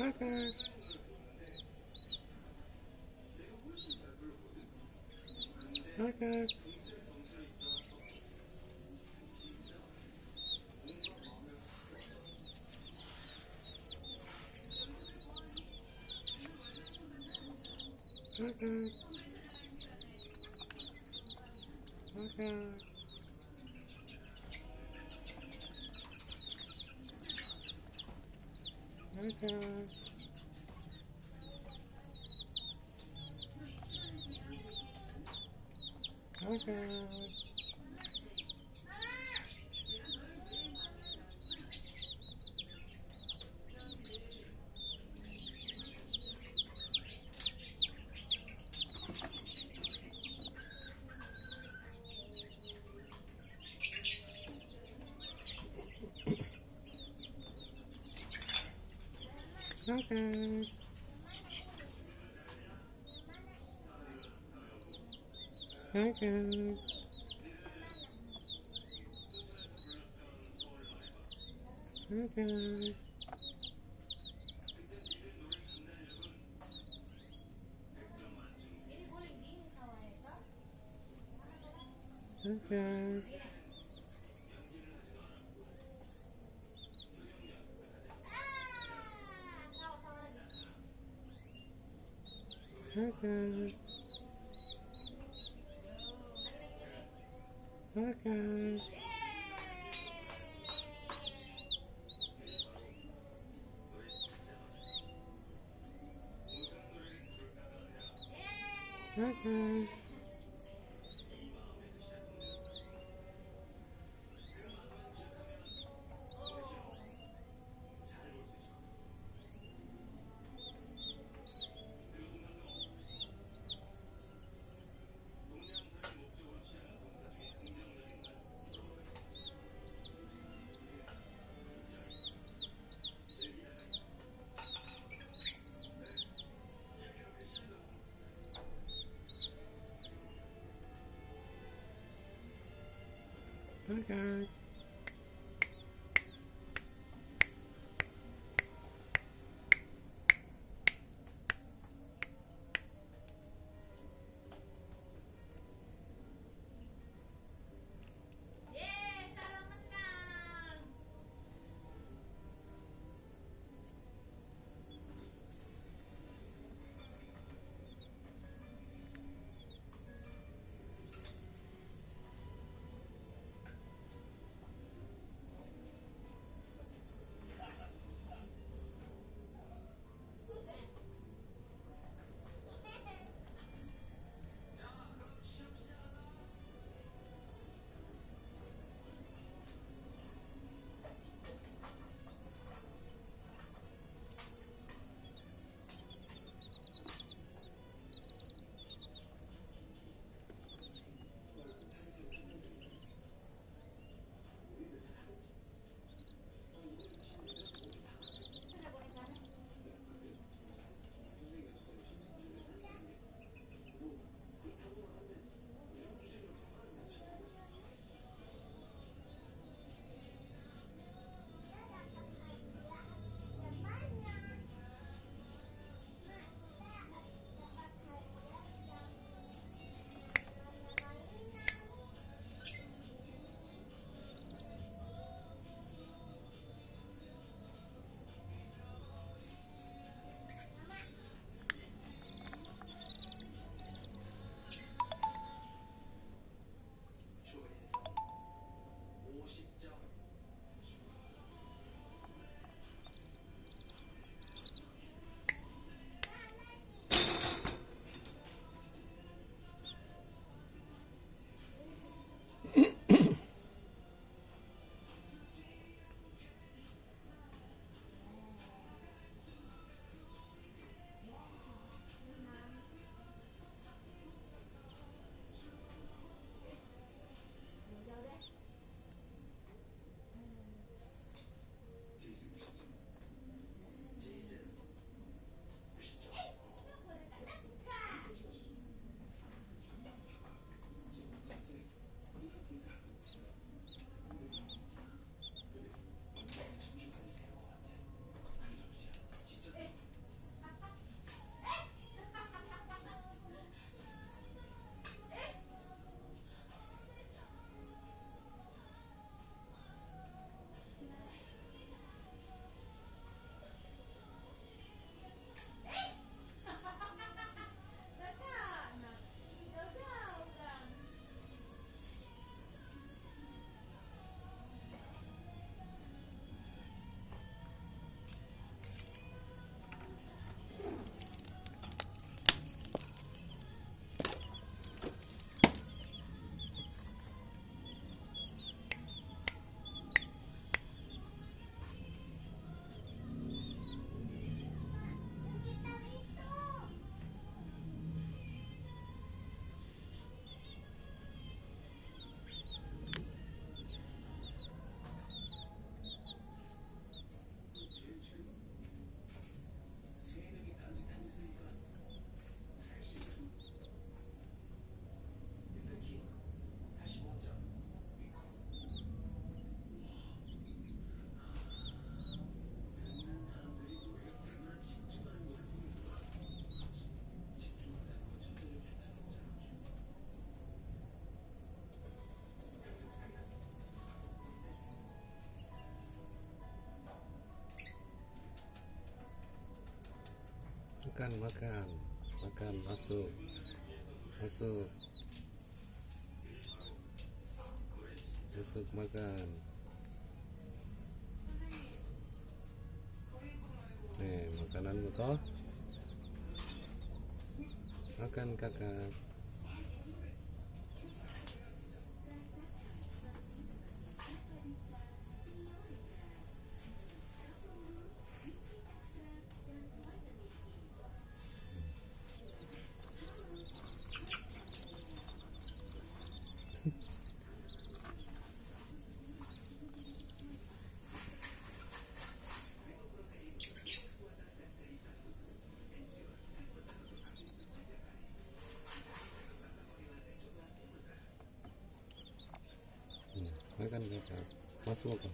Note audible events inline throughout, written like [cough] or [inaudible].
Okay. Okay. Mm-mm. Mm-mm. Okay. Okay. Okay. Okay. Mm-hmm. Okay. Okay. Okay. 嗯 makan makan. Makan masuk. Masuk. Masuk makan. Nih makananmu toh makan kakak makan masuk. Makan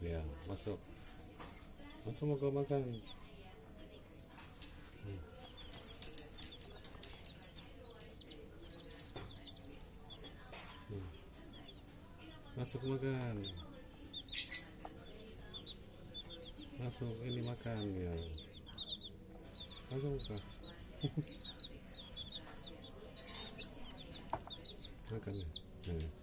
ya masuk. Masuk mau kau makan? Hmm. Hmm. masuk makan. Masuk ini makan ya. Masuk kak [laughs] makan ya. Hmm.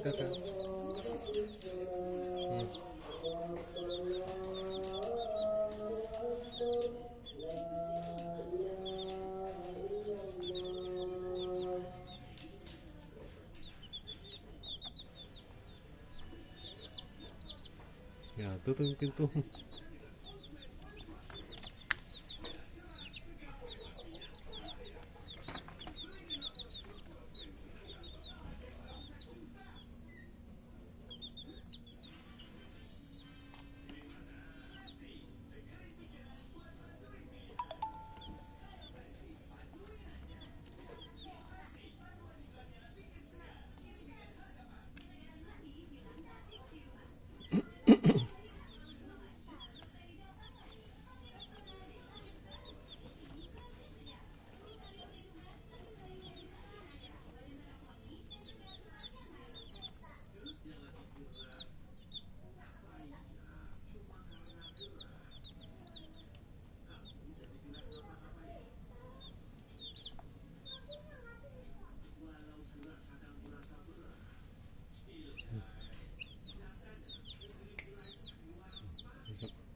み方。うんいや、どどんくんと。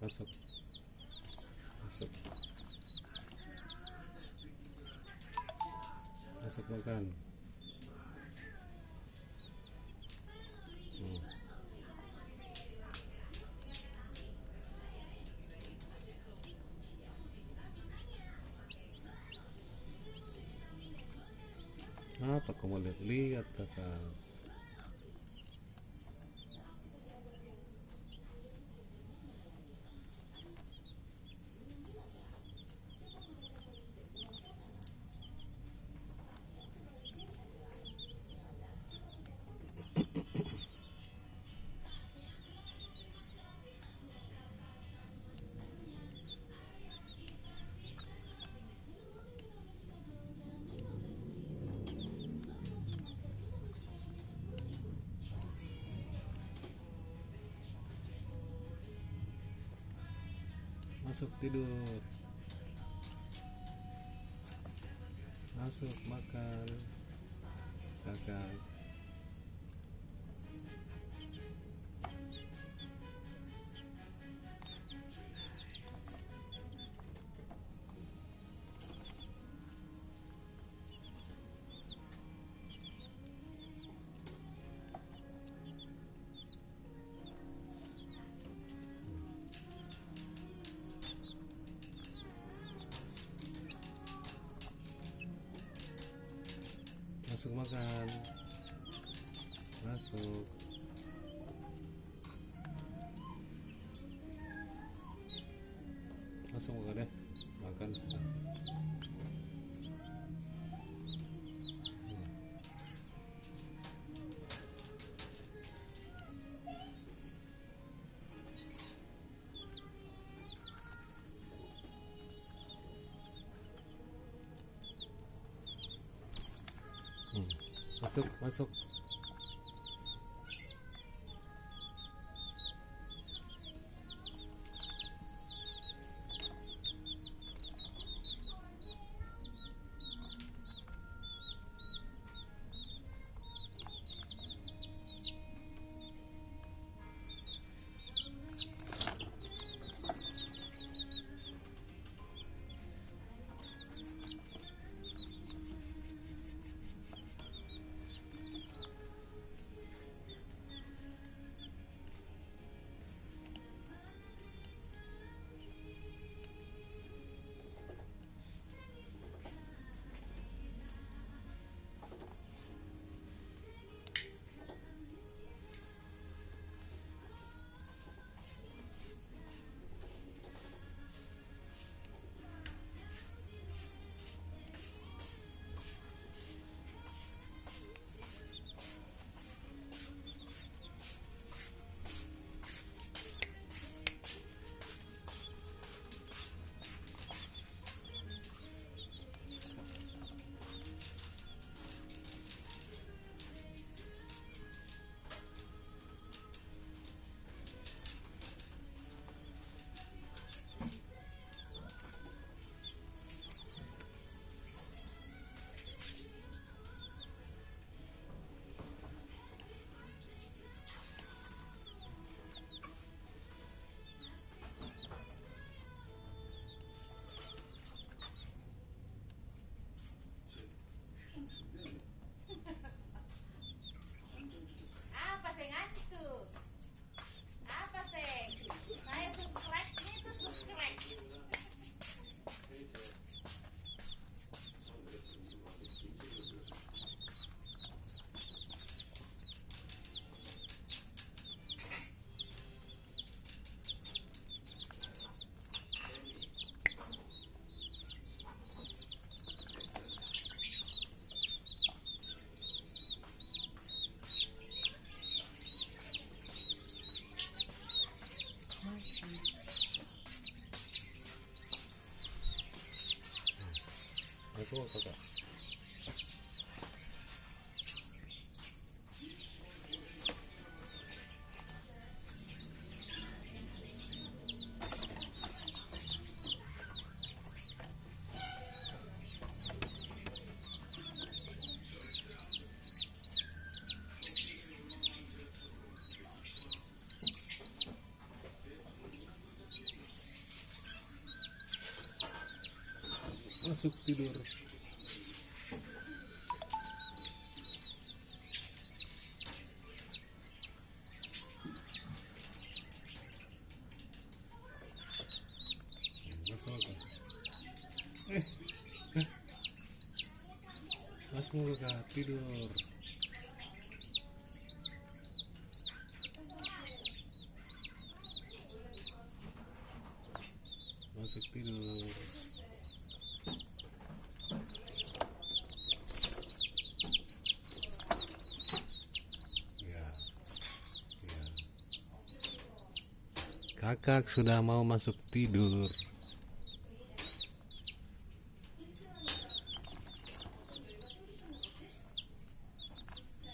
Masuk. Masuk. Masuk makan. Hmm. Apa kamu lihat-lihat kakak? Masuk tidur. Masuk makan. Kakak. Masuk makan. Masuk. Masuk makan ya. Masuk, masuk. Masuk tidur. Eh, eh. Masuk tidur. Ya. Ya. Kakak sudah mau masuk tidur.